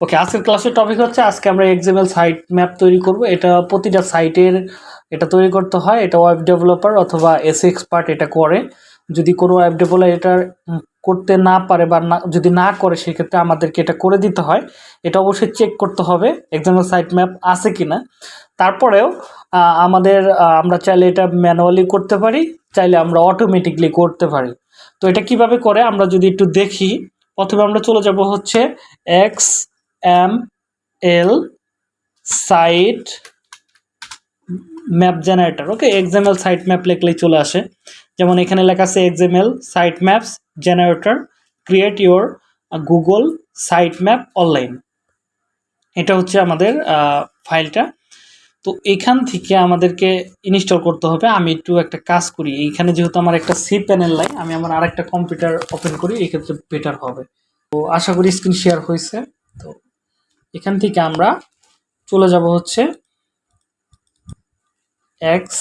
ওকে আজকের ক্লাসের টপিক হচ্ছে, আজকে আমরা এক্সএমএল সাইট ম্যাপ তৈরি করব। এটা প্রতিটা সাইটের এটা তৈরি করতে হয়, এটা ওয়েব ডেভেলপার অথবা এস এক্সপার্ট এটা করে। যদি কোনো ওয়েব ডেভেলপার এটা করতে না পারে বা না, যদি না করে, সেক্ষেত্রে আমাদেরকে এটা করে দিতে হয়। এটা অবশ্যই চেক করতে হবে এক্সএমএল সাইট ম্যাপ আছে কি না তারপরেও আমাদের আমরা চাইলে এটা ম্যানুয়ালি করতে পারি, চাইলে আমরা অটোমেটিকলি করতে পারি। তো এটা কীভাবে করে, আমরা যদি একটু দেখি, প্রথমে আমরা চলে যাব হচ্ছে X M L site map generator. Okay XML site map লিখলেই চলে আসে। যেমন এখানে লেখা আছে XML site maps generator, create your Google site map online. এটা হচ্ছে আমাদের ফাইলটা। তো এখান থেকে আমাদেরকে ইনস্টল করতে হবে। আমি একটু একটা কাজ করি। এইখানে যেহেতু আমার একটা সি প্যানেল নাই, আমি আমার আরেকটা কম্পিউটার ওপেন করি এই ক্ষেত্রে বেটার হবে। তো আশা করি স্ক্রিন শেয়ার হয়েছে। তো এখান থেকে আমরা চলে যাব হচ্ছে X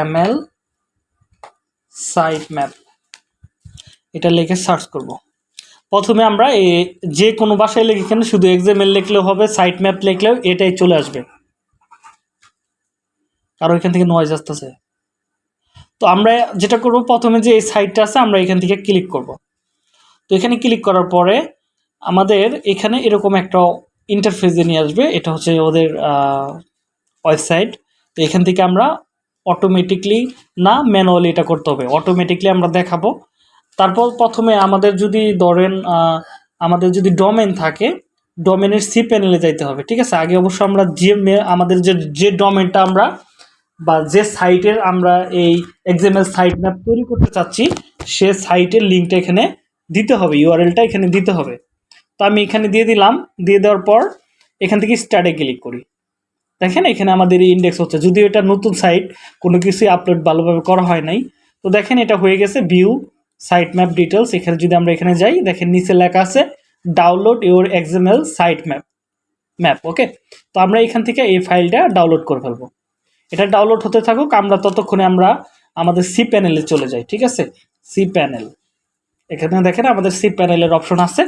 M L site map এটা লিখে সার্চ করব। প্রথমে আমরা এ যে কোনো ভাষায় লিখে এখানে শুধু এক্সএমএল লিখলেও হবে সাইট ম্যাপ লিখলেও এটাই চলে আসবে। কারও এখান থেকে নয়েজ আসতেছে। তো আমরা যেটা করব, প্রথমে যে এই সাইটটা আছে, আমরা এখান থেকে ক্লিক করব। তো এখানে ক্লিক করার পরে আমাদের এখানে এরকম একটা ইন্টারফেসে নিয়ে আসবে, এটা হচ্ছে ওদের ওয়েবসাইট তো এখান থেকে আমরা অটোমেটিকলি না ম্যানুয়ালি এটা করতে হবে অটোমেটিকলি আমরা দেখাবো। তারপর প্রথমে আমাদের যদি ধরেন আমাদের যদি ডোমেন থাকে ডোমেনের সি প্যানেলে যাইতে হবে, ঠিক আছে? আগে অবশ্য আমরা যে আমাদের যে যে ডোমেনটা আমরা বা যে সাইটের আমরা এই এক্সএমএল সাইট ম্যাপ তৈরি করতে চাচ্ছি, সে সাইটের লিঙ্কটা এখানে দিতে হবে ইউআরএলটা এখানে দিতে হবে। তো আমি এখানে দিয়ে দিলাম। দিয়ে দেওয়ার পর এখান থেকে স্টার্টে ক্লিক করি। দেখেন এখানে আমাদের ইন্ডেক্স হচ্ছে। যদিও এটা নতুন সাইট কোনো কিছুই আপলোড ভালোভাবে করা হয় নাই। তো দেখেন এটা হয়ে গেছে ভিউ সাইট ম্যাপ ডিটেলস এখানে যদি আমরা এখানে যাই, দেখেন নিচে লেখা আছে download your XML site map map okay তো আমরা এখান থেকে এই ফাইলটা ডাউনলোড করে ফেলব। এটা ডাউনলোড হতে থাকুক, আমরা ততক্ষণে আমরা আমাদের সি প্যানেলে চলে যাই, ঠিক আছে? সি প্যানেল এখানে দেখেন আমাদের সি প্যানেলের অপশন আছে।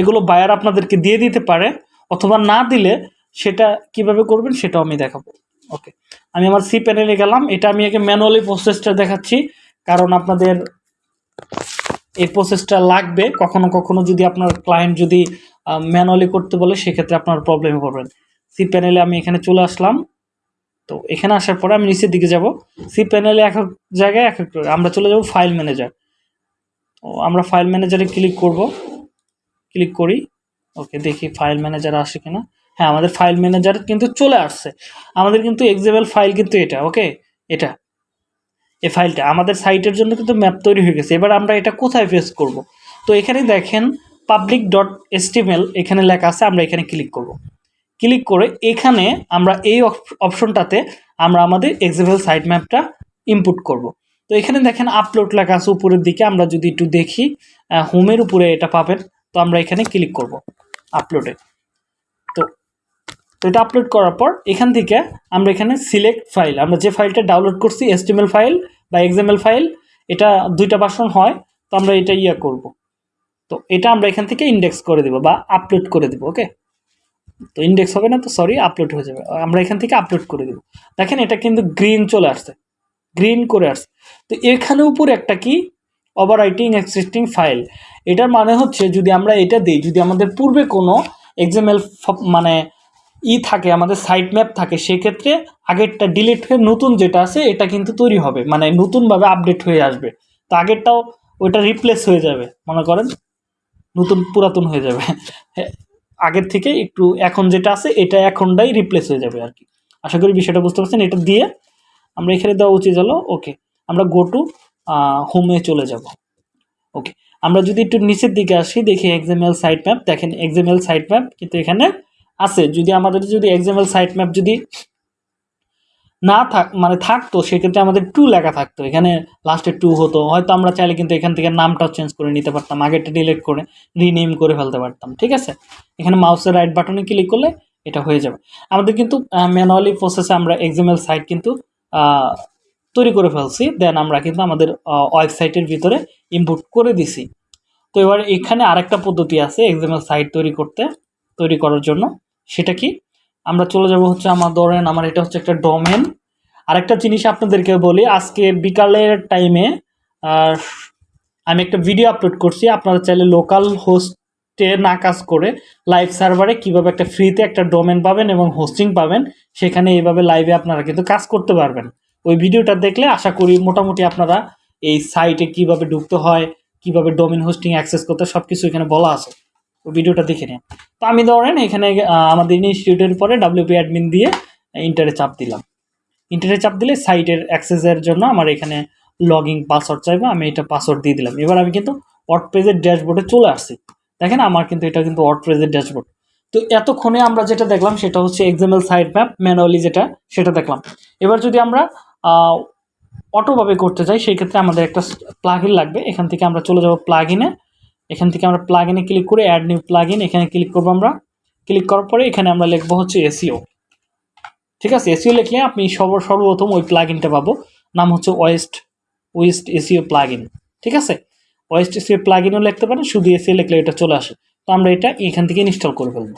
এগুলো বায়ার আপনাদেরকে দিয়ে দিতে পারে অথবা না দিলে সেটা কীভাবে করবেন সেটাও আমি দেখাবো। ওকে আমি আমার সি প্যানেলে গেলাম। এটা আমি আগে ম্যানুয়ালি প্রসেসটা দেখাচ্ছি, কারণ আপনাদের এই প্রসেসটা লাগবে। কখনো কখনো যদি আপনার ক্লায়েন্ট যদি ম্যানুয়ালি করতে বলে, সেক্ষেত্রে আপনার প্রবলেমে পড়বেন। সি প্যানেলে আমি এখানে চলে আসলাম। তো এখানে আসার পরে আমি নিচের দিকে যাব। সি প্যানেলে এক এক জায়গায় এক এক আমরা চলে যাব ফাইল ম্যানেজার আমরা ফাইল ম্যানেজারে ক্লিক করব। ক্লিক করি। ওকে, দেখি ফাইল ম্যানেজার আসে কিনা। হ্যাঁ আমাদের ফাইল ম্যানেজার কিন্তু চলে আসছে। আমাদের কিন্তু এক্সেবল ফাইল কিন্তু এটা, ওকে? এটা। এই ফাইলটা আমাদের সাইটের জন্য কিন্তু ম্যাপ তৈরি হয়ে গেছে। এবার আমরা এটা কোথায় ফেস করব? তো এখানে দেখেন পাবলিক ডট এসটিএমএল এখানে লেখা আছে, আমরা এখানে ক্লিক করব। ক্লিক করে এখানে আমরা এই অপশনটাতে আমরা আমাদের এক্সেবল সাইট ম্যাপটা ইনপুট করব। তো এখানে দেখেন আপলোড লেখা আছে উপরের দিকে, আমরা যদি একটু দেখি হোমের উপরে এটা পাবেন, তো আমরা এখানে ক্লিক করব আপলোডে তো তো এটা আপলোড করার পর এখান থেকে আমরা এখানে সিলেক্ট ফাইল আমরা যে ফাইলটা ডাউনলোড করছি এসটিএমএল ফাইল বা এক্সএমএল ফাইল এটা দুইটা বাসন হয়, তো আমরা এটা ইয়া করব। তো এটা আমরা এখান থেকে ইন্ডেক্স করে দেব বা আপলোড করে দেব ওকে তো ইন্ডেক্স হবে না তো সরি আপলোড হয়ে যাবে। আমরা এখান থেকে আপলোড করে দেব। দেখেন এটা কিন্তু গ্রিন চলে আসছে। গ্রিন করে আসছে। তো এখানে উপর একটা কি? ওভার রাইটিং এক্সিস্টিং ফাইল এটার মানে হচ্ছে যদি আমরা এটা দিই, যদি আমাদের পূর্বে কোনো এক্সএমএল মানে ই থাকে, আমাদের সাইট ম্যাপ থাকে, সেক্ষেত্রে আগেরটা ডিলিট হয়ে নতুন যেটা আছে, এটা কিন্তু তৈরি হবে। মানে নতুনভাবে আপডেট হয়ে আসবে। তো আগেরটাও ওইটা রিপ্লেস হয়ে যাবে, মনে করেন? নতুন, পুরাতন হয়ে যাবে। আগের থেকে একটু এখন যেটা আছে, এটা এখনটাই রিপ্লেস হয়ে যাবে আর কি। আশা করি বিষয়টা বুঝতে পারছেন। এটা দিয়ে আমরা এখানে দেওয়া উচিত হলো ওকে আমরা গো টু হোমে চলে যাব। ওকে আমরা যদি একটু নিচের দিকে আসি, দেখি এক্সামেল সাইট ম্যাপ দেখেন এক্সএমএল সাইট ম্যাপ কিন্তু এখানে আছে। যদি আমাদের যদি এক্সএমএল সাইট ম্যাপ যদি না থাক মানে থাকতো, সেক্ষেত্রে আমাদের টু লেখা থাকতো। এখানে লাস্টে টু হতো। হয়তো আমরা চাইলে কিন্তু এখান থেকে নামটাও চেঞ্জ করে নিতে পারতাম, আগেরটা ডিলিট করে রিনেম করে ফেলতে পারতাম। ঠিক আছে? এখানে মাউসের রাইট বাটনে ক্লিক করলে এটা হয়ে যাবে। আমাদের কিন্তু ম্যানুয়ালি প্রসেসে আমরা এক্সএমএল সাইট কিন্তু তৈরি করে ফেলছি দেন আমরা কিন্তু আমাদের ওয়েবসাইটের ভিতরে ইনপুট করে দিছি। তো এবার এখানে আরেকটা পদ্ধতি আছে এক্সএমএল সাইট তৈরি করতে, তৈরি করার জন্য। সেটা কি? আমরা চলে যাব হচ্ছে আমার, ধরেন আমার এটা হচ্ছে একটা ডোমেন আরেকটা জিনিস আপনাদেরকে বলি, আজকে বিকালের টাইমে আমি একটা ভিডিও আপলোড করছি, আপনারা চাইলে লোকাল হোস্টে না কাজ করে লাইভ সার্ভারে কীভাবে একটা ফ্রিতে একটা ডোমেন পাবেন এবং হোস্টিং পাবেন, সেখানে এইভাবে লাইভে আপনারা কিন্তু কাজ করতে পারবেন। ওই ভিডিওটা দেখলে আশা করি মোটামুটি আপনারা এই সাইটে কীভাবে ঢুকতে হয়, কীভাবে ডোমিন হোস্টিং অ্যাক্সেস করতে সব কিছু এখানে বলা আছে। ওই ভিডিওটা দেখে নিন। তো আমি ধরেন এখানে আমাদের ইনস্টিটিউটের পরে ডাব্লিউপি অ্যাডমিন দিয়ে ইন্টারে চাপ দিলাম। ইন্টারে চাপ দিলে সাইটের অ্যাক্সেসের জন্য আমার এখানে লগইন পাসওয়ার্ড চাইবে, আমি এটা পাসওয়ার্ড দিয়ে দিলাম। এবার আমি কিন্তু ওয়ার্ড পেজের ড্যাশবোর্ডে চলে আসছি। দেখেন আমার কিন্তু এটা কিন্তু ওয়ার্ড পেজের ড্যাশবোর্ড তো এতক্ষণে আমরা যেটা দেখলাম সেটা হচ্ছে এক্সামেল সাইড ম্যাপ ম্যানুয়ালি যেটা, সেটা দেখলাম। এবার যদি আমরা অটোভাবে করতে চাই সেই ক্ষেত্রে আমাদের একটা প্লাগইন লাগবে। এখান থেকে আমরা চলে যাব প্লাগইনে এখান থেকে আমরা প্লাগইনে ক্লিক করে অ্যাড নিউ প্লাগইন এখানে ক্লিক করব আমরা। ক্লিক করার পরে এখানে আমরা লিখব হচ্ছে এসিও ঠিক আছে? এসিও লিখলে আপনি সর্ব সর্বপ্রথম ওই প্লাগইনটা পাবো। নাম হচ্ছে ওয়েস্ট ওয়েস্ট এসিও প্লাগইন ঠিক আছে? ওয়েস্ট এসিও প্লাগইনও লিখতে পারেন, শুধু এসিও লিখলে এটা চলে আসে। তো আমরা এটা এখান থেকে ইনস্টল করে ফেলব।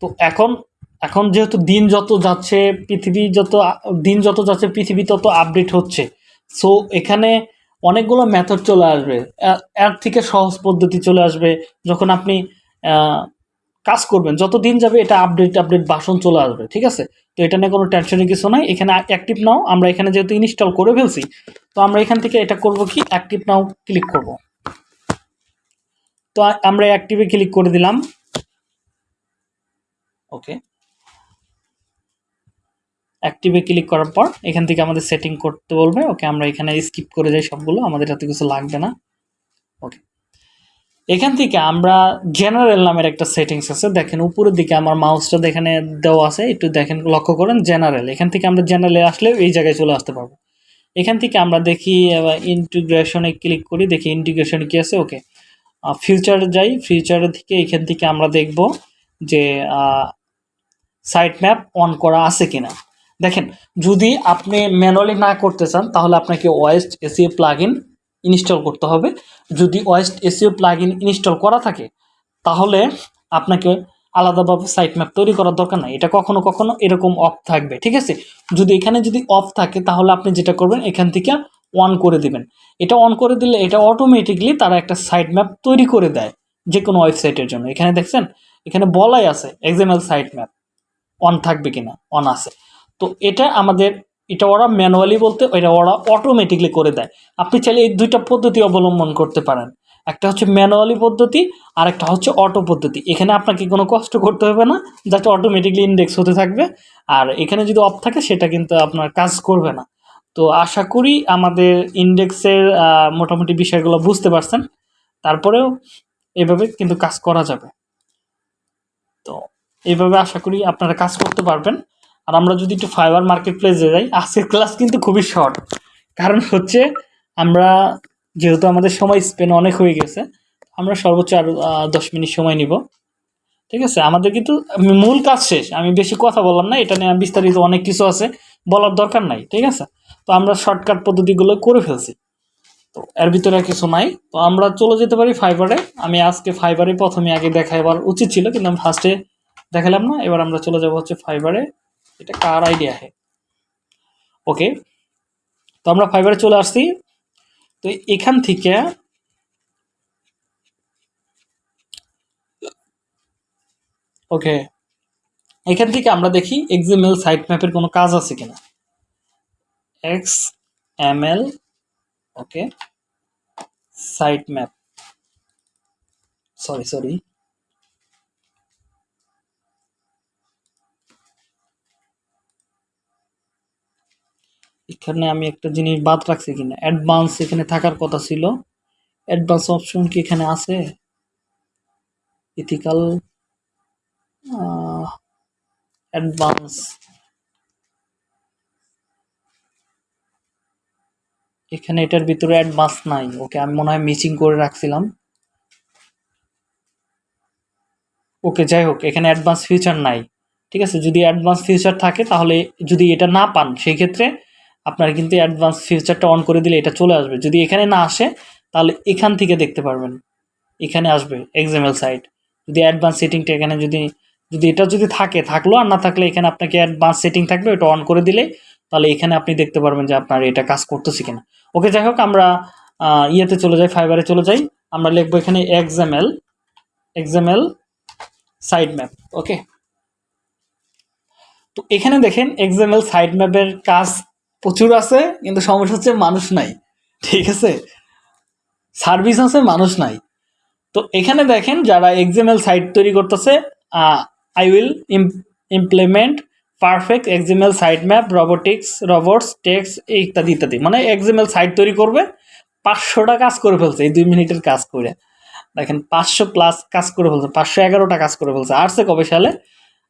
তো এখন এখন যেহেতু দিন যত যাচ্ছে, পৃথিবী যত দিন যত যাচ্ছে, পৃথিবী তত আপডেট হচ্ছে। সো এখানে অনেকগুলো মেথড চলে আসবে। এর থেকে সহজ পদ্ধতি চলে আসবে যখন আপনি কাজ করবেন। যত দিন যাবে, এটা আপডেট আপডেট বাসন চলে আসবে, ঠিক আছে? তো এটা নিয়ে কোনো টেনশনের কিছু নাই। এখানে অ্যাক্টিভ নাও আমরা এখানে যেহেতু ইনস্টল করে ফেলছি, তো আমরা এখান থেকে এটা করব কি? অ্যাক্টিভ নাও ক্লিক করব। তো আমরা অ্যাক্টিভে ক্লিক করে দিলাম। ওকে অ্যাক্টিভে ক্লিক করার পর, এখান থেকে আমাদের সেটিং করতে বলবে। ওকে আমরা এখানে স্কিপ করে যাই সবগুলো, আমাদের হাতে কিছু লাগবে না। ওকে এখান থেকে আমরা জেনারেল নামের একটা সেটিংস আছে। দেখেন, উপরের দিকে আমার মাউসটা এখানে দেওয়া আছে। একটু দেখেন, লক্ষ্য করেন জেনারেল এখান থেকে আমরা জেনারেলে আসলে এই জায়গায় চলে আসতে পারব। এখান থেকে আমরা দেখি ইন্টিগ্রেশনে ক্লিক করি, দেখি ইন্টিগ্রেশনে কি আছে। ওকে ফিউচারে যাই ফিউচারের থেকে এখান থেকে আমরা দেখব যে সাইট ম্যাপ অন করা আছে কিনা। দেখেন, যদি আপনি ম্যানুয়ালি না করতে চান, তাহলে আপনাকে ওয়েস্ট এসিও প্লাগইন ইনস্টল করতে হবে। যদি ওয়েস্ট এসিও প্লাগইন ইনস্টল করা থাকে, তাহলে আপনাকে আলাদাভাবে সাইট ম্যাপ তৈরি করার দরকার নাই। এটা কখনো কখনো এরকম অফ থাকবে, ঠিক আছে? যদি এখানে যদি অফ থাকে, তাহলে আপনি যেটা করবেন, এখান থেকে অন করে দিবেন। এটা অন করে দিলে এটা অটোমেটিকলি তারা একটা সাইট ম্যাপ তৈরি করে দেয় যে কোনো ওয়েবসাইটের জন্য। এখানে দেখছেন? এখানে বলাই আছে এক্সামেল সাইট ম্যাপ অন থাকবে কিনা? অন আছে। তো এটা আমাদের, এটা ওরা ম্যানুয়ালি বলতে, এটা ওরা অটোমেটিকলি করে দেয়। আপনি চাইলে এই দুইটা পদ্ধতি অবলম্বন করতে পারেন। একটা হচ্ছে ম্যানুয়ালি পদ্ধতি আর একটা হচ্ছে অটো পদ্ধতি। এখানে আপনাকে কোনো কষ্ট করতে হবে না যাতে অটোমেটিকলি ইন্ডেক্স হতে থাকবে। আর এখানে যদি অফ থাকে, সেটা কিন্তু আপনার কাজ করবে না। তো আশা করি আমাদের ইন্ডেক্সের মোটামুটি বিষয়গুলো বুঝতে পারছেন। তারপরেও এভাবে কিন্তু কাজ করা যাবে। তো এইভাবে আশা করি আপনারা কাজ করতে পারবেন। আর আমরা যদি একটু ফাইবার মার্কেট প্লেসে যাই, আজকের ক্লাস কিন্তু খুবই শর্ট কারণ হচ্ছে আমরা যেহেতু আমাদের সময় স্পেন অনেক হয়ে গেছে, আমরা সর্বোচ্চ আর দশ মিনিট সময় নিব। ঠিক আছে? আমাদের কিন্তু মূল কাজ শেষ। আমি বেশি কথা বললাম না, এটা নিয়ে বিস্তারিত অনেক কিছু আছে, বলার দরকার নাই। ঠিক আছে? তো আমরা শর্টকাট পদ্ধতিগুলো করে ফেলছি। তো এর ভিতরে কিছু নাই। তো আমরা চলে যেতে পারি ফাইবারে আমি আজকে ফাইবারে প্রথমে আগে দেখাবার উচিত ছিল, কিন্তু আমি ফার্স্টে দেখালাম না। এবার আমরা চলে যাব হচ্ছে ফাইবারে এটা কার আইডিয়া ওকে তো আমরা ফাইবারে চলে আসছি। তো এখান থেকে ওকে এখান থেকে আমরা দেখি এক্সএমএল সাইট ম্যাপের কোনো কাজ আছে কিনা। X M L okay site map sorry sorry এখানে আমি একটা জিনিস বাদ রাখছি কিনা? অ্যাডভান্স এখানে থাকার কথা ছিল। অ্যাডভান্স অপশন কি এখানে আছে? ইথিক্যাল অ্যাডভান্স এখানে এটার ভিতরে অ্যাডভান্স নাই। ওকে, আমি মনে হয় মিচিং করে রাখছিলাম। ওকে, যাই হোক, এখানে অ্যাডভান্স ফিউচার নাই। ঠিক আছে? যদি অ্যাডভান্স ফিউচার থাকে, তাহলে যদি এটা না পান, সেই ক্ষেত্রে আপনার কিন্তু অ্যাডভান্স ফিউচারটা অন করে দিলে এটা চলে আসবে। যদি এখানে না আসে, তাহলে এখান থেকে দেখতে পারবেন। এখানে আসবে এক্সামেল সাইট যদি অ্যাডভান্স সেটিংটা এখানে যদি যদি এটা যদি থাকে, থাকল আর না থাকলে এখানে আপনাকে অ্যাডভান্স সেটিং থাকবে, ওটা অন করে দিলে, তাহলে এখানে আপনি দেখতে পারবেন যে আপনার এটা কাজ করতেছে কিনা। ওকে, যাই হোক, আমরা ইয়েতে চলে যাই ফাইবারে চলে যাই। আমরা লিখব এখানে XML XML site map okay? তো এখানে দেখেন এক্সামেল সাইড ম্যাপের কাজ প্রচুর আছে, কিন্তু সমস্যা হচ্ছে মানুষ নাই, ঠিক আছে? সার্ভিস আছে, মানুষ নাই। তো এখানে দেখেন যারা এক্সামেল সাইট তৈরি করতেছে I will implement perfect XML site map robotics robots text ইত্যাদি ইত্যাদি। মানে এক্সামেল সাইট তৈরি করবে পাঁচশোটা কাজ করে ফেলছে, এই দুই মিনিটের কাজ করে। দেখেন পাঁচশো প্লাস কাজ করে ফেলছে, পাঁচশো এগারোটা কাজ করে ফেলছে। আর্টসে কবে সালে?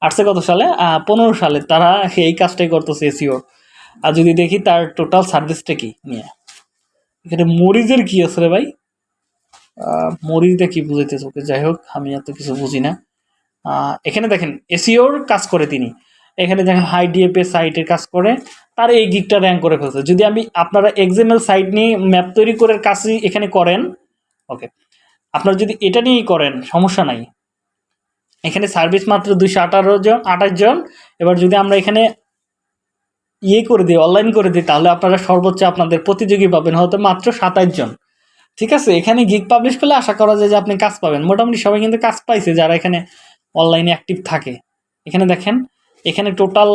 আর্টসে কত সালে? পনেরো সালে। তারা এই কাজটাই করতেছে এসিওর আর যদি দেখি তার টোটাল সার্ভিসটা কি? নিয়ে। এখানে মরিচের কি আছে রে ভাই? আহ, মরিচটা কি বুঝাইতেছে ওকে? যাই হোক আমি এত কিছু বুঝি না। এখানে দেখেন এসিওর কাজ করে তিনি। এখানে দেখেন হাই ডিএপএ সাইটের কাজ করে। তার এই গিকটা র্যাঙ্ক করে ফেলছে। যদি আমি আপনারা এক্সামেল সাইট নিয়ে ম্যাপ তৈরি করে কাজই এখানে করেন ওকে আপনারা যদি এটা নিয়েই করেন সমস্যা নাই। এখানে সার্ভিস মাত্র দুইশো আঠারো জন আঠাশ জন। এবার যদি আমরা এখানে ইয়ে করে দিই অনলাইন করে দিই, তাহলে আপনারা সর্বোচ্চ আপনাদের প্রতিযোগী পাবেন হয়তো মাত্র সাতাশ জন। ঠিক আছে? এখানে গিগ পাবলিশ করলে আশা করা যায় যে আপনি কাজ পাবেন। মোটামুটি সবাই কিন্তু কাজ পাইছে যারা এখানে অনলাইনে অ্যাক্টিভ থাকে। এখানে দেখেন, এখানে টোটাল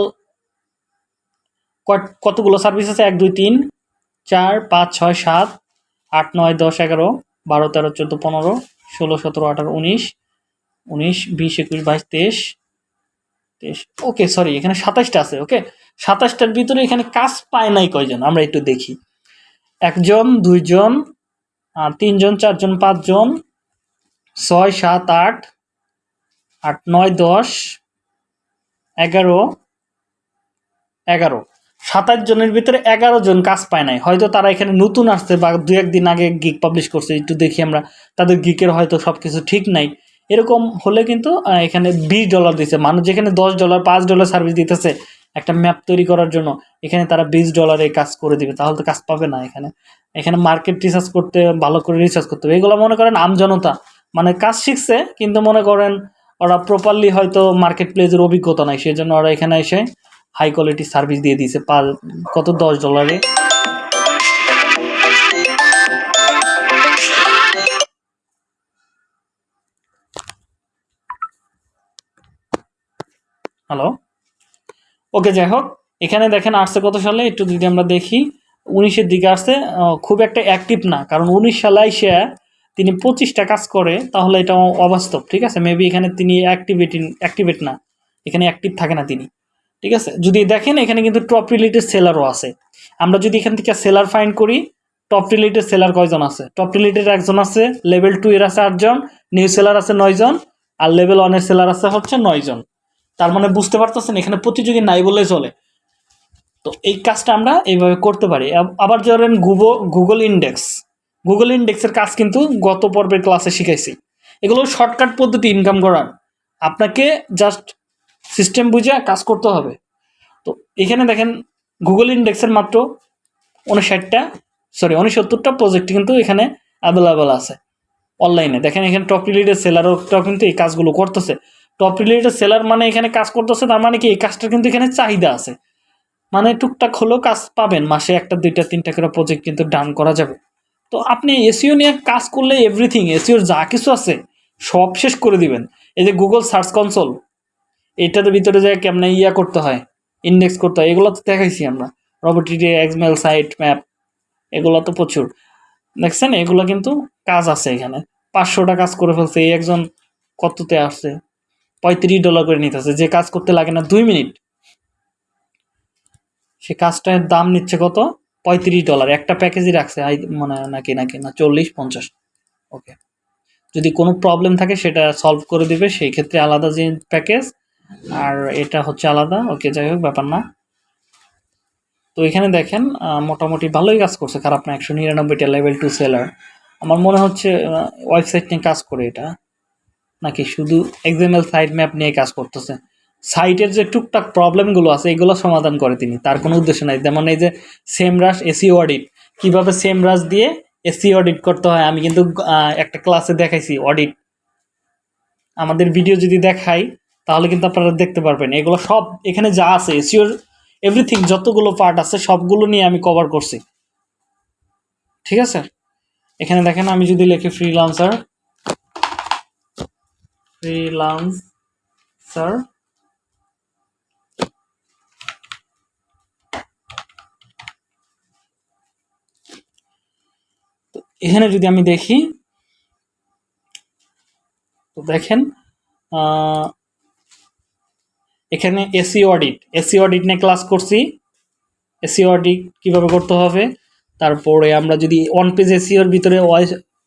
কতগুলো সার্ভিস আছে? এক, দুই, তিন, চার, পাঁচ, ছয়, সাত, আট, নয়, দশ, এগারো, বারো, তেরো, চোদ্দ, পনেরো, ষোলো, সতেরো, আঠারো, উনিশ উনিশ, বিশ, একুশ, বাইশ, তেইশ ওকে সরি এখানে সাতাশটা আছে ওকে সাতাশটার ভিতরে এখানে কাজ পায় নাই কয়জন? আমরা একটু দেখি। একজন দুইজন আহ, তিনজন চারজন পাঁচজন ছয় সাত আট আট নয় দশ এগারো এগারো। সাতাশ জনের ভিতরে এগারো জন কাজ পায় নাই। হয়তো তারা এখানে নতুন আসছে বা দু একদিন আগে গিক পাবলিশ করছে একটু দেখি আমরা। তাদের গিকের হয়তো সব কিছু ঠিক নাই। এরকম হলে কিন্তু এখানে বিশ ডলার দিচ্ছে মানুষ যেখানে দশ ডলার পাঁচ ডলার সার্ভিস দিতেছে একটা ম্যাপ তৈরি করার জন্য, এখানে তারা বিশ ডলারে কাজ করে দিবে। তাহলে তো কাজ পাবে না এখানে। এখানে মার্কেট রিসার্চ করতে, ভালো করে রিসার্চ করতে হবে। এগুলো মনে করেন আমজনতা মানে কাজ শিখছে, কিন্তু মনে করেন ওরা প্রপারলি হয়তো মার্কেট প্লেসের অভিজ্ঞতা নাই। সেই জন্য ওরা এখানে এসে হাই কোয়ালিটি সার্ভিস দিয়ে দিয়েছে। পার কত দশ ডলারে হ্যালো ওকে যাই হোক এখানে দেখেন আসছে কত সালে, একটু যদি আমরা দেখি, উনিশের দিকে আসছে খুব একটা অ্যাক্টিভ না, কারণ উনিশ সালে সে তিনি পঁচিশটা কাজ করে, তাহলে এটা অবাস্তব, ঠিক আছে? মেবি এখানে তিনি অ্যাক্টিভেটিং অ্যাক্টিভেট না, এখানে অ্যাক্টিভ থাকে না তিনি, ঠিক আছে? যদি দেখেন, এখানে কিন্তু টপ রিলেটেড সেলারও আছে। আমরা যদি এখান থেকে সেলার ফাইন্ড করি টপ রিলেটেড সেলার কয়জন আছে? টপ রিলেটেড একজন আছে লেভেল টু এর আছে আটজন নিউ সেলার আছে নয়জন, আর লেভেল ওয়ানের সেলার আছে হচ্ছে নয়জন। তার মানে বুঝতে পারতেছেন, এখানে প্রতিযোগী নাই বলে চলে। তো এই কাজটা আমরা এইভাবে করতে পারি। আব- আবার ধরেন গুগল গুগল ইন্ডেক্স। গুগল ইন্ডেক্সের কাজ কিন্তু গত পর্বের ক্লাসে শিখাইছি। এগুলো শর্টকাট পদ্ধতি ইনকাম করার। আপনাকে জাস্ট সিস্টেম বুঝে কাজ করতে হবে। তো এখানে দেখেন, গুগল ইন্ডেক্সের মাত্র উনষাটটা সরি উনসত্তরটা প্রজেক্ট কিন্তু এখানে অ্যাভেলেবেল আছে। অনলাইনে দেখেন এখানে টপ রিলেটেড সেলারটাও কিন্তু এই কাজগুলো করতেছে। টপ রিলেটেড সেলার মানে এখানে কাজ করতেছে, তার মানে কি এই কাজটা কিন্তু এখানে চাহিদা আছে। মানে টুকটাক হলেও কাজ পাবেন, মাসে একটা, দুইটা, তিনটা করে প্রজেক্ট কিন্তু ডান করা যাবে। তো আপনি এসিও নিয়ে কাজ করলে এভরিথিং এসিওর যা কিছু আছে, সব শেষ করে দিবেন। এই যে গুগল সার্চ কনসোল এটার ভিতরে যায় কেমনে ইয়া করতে হয় ইন্ডেক্স করতে হয়, এগুলো তো দেখাইছি আমরা। রবোটিডি এক্সমেল সাইট ম্যাপ এগুলো তো প্রচুর। দেখছেন? এগুলো কিন্তু কাজ আছে এখানে। পাঁচশোটা কাজ করে ফেলছে, এই একজন কততে আসছে? পঁয়ত্রিশ ডলার করে নিতেছে যে কাজ করতে লাগে না দুই মিনিট। সে কাজটার দাম নিচ্ছে কত? পঁয়ত্রিশ ডলার একটা প্যাকেজই রাখছে মানে নাকি নাকি, না, চল্লিশ, পঞ্চাশ। ওকে যদি কোনো প্রবলেম থাকে, সেটা সলভ করে দিবে। সেই ক্ষেত্রে আলাদা যে প্যাকেজ আর এটা হচ্ছে আলাদা। ওকে যাই হোক, ব্যাপার না। তো এখানে দেখেন মোটামুটি ভালোই কাজ করছে। খারাপ না, একশো নিরানব্বইটা লেভেল টু সেলার আমার মনে হচ্ছে ওয়েবসাইট নিয়ে কাজ করে এটা। নাকি শুধু এক্সামেল সাইট ম্যাপ নিয়ে কাজ করতেছে? সাইটের যে টুকটাক প্রবলেমগুলো আছে, এগুলো সমাধান করে তিনি। তার কোনো উদ্দেশ্য নাই। যেমন এই যে সেম রাশ এসিও অডিট কীভাবে সেম রাশ দিয়ে এসি অডিট করতে হয়? আমি কিন্তু একটা ক্লাসে দেখাইছি অডিট আমাদের ভিডিও যদি দেখাই, তাহলে কিন্তু আপনারা দেখতে পারবেন। এগুলো সব, এখানে যা আছে এসিওর এভরিথিং যতগুলো পার্ট আছে, সবগুলো নিয়ে আমি কভার করছি। ঠিক আছে? এখানে দেখেন, আমি যদি লিখি ফ্রিলান্সার ফ্রিলান্সার এখানে যদি আমি দেখি, তো দেখেন এখানে এসি অডিট এসি অডিট নিয়ে ক্লাস করছি। এসি অডিট কীভাবে করতে হবে? তারপরে আমরা যদি অন পেজ এসিওর ভিতরে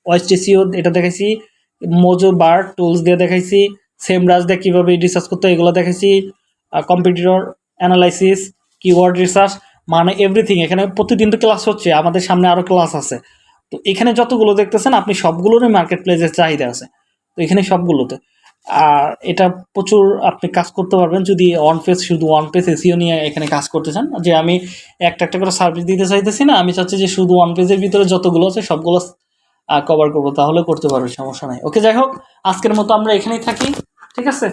ওয়েস্ট এসিও এটা দেখাইছি মোজো বার টুলস দিয়ে দেখাইছি সেম রাজ দিয়ে কীভাবে রিসার্চ করতে এগুলো দেখাইছি কম্পিউটার অ্যানালাইসিস কিওয়ার্ড রিসার্চ মানে এভরিথিং এখানে প্রতিদিন তো ক্লাস হচ্ছে, আমাদের সামনে আরও ক্লাস আছে। তো এখানে যতগুলো দেখতেছেন, আপনি সবগুলোরই মার্কেট প্লেসের চাহিদা আছে। তো এখানে সবগুলোতে। আর এটা প্রচুর আপনি কাজ করতে পারবেন, যদি ওয়ান পেজ শুধু ওয়ান পেজ এসিও নিয়ে এখানে কাজ করতে চান। যে আমি একটা একটা করে সার্ভিস দিতে চাইতেছি না, আমি চাচ্ছি যে শুধু ওয়ান পেজের ভিতরে যতগুলো আছে, সবগুলো কভার করব, তাহলে করতে পারো সমস্যা নাই। ওকে যাই হোক, আজকের মতো আমরা এখানেই থাকি, ঠিক আছে?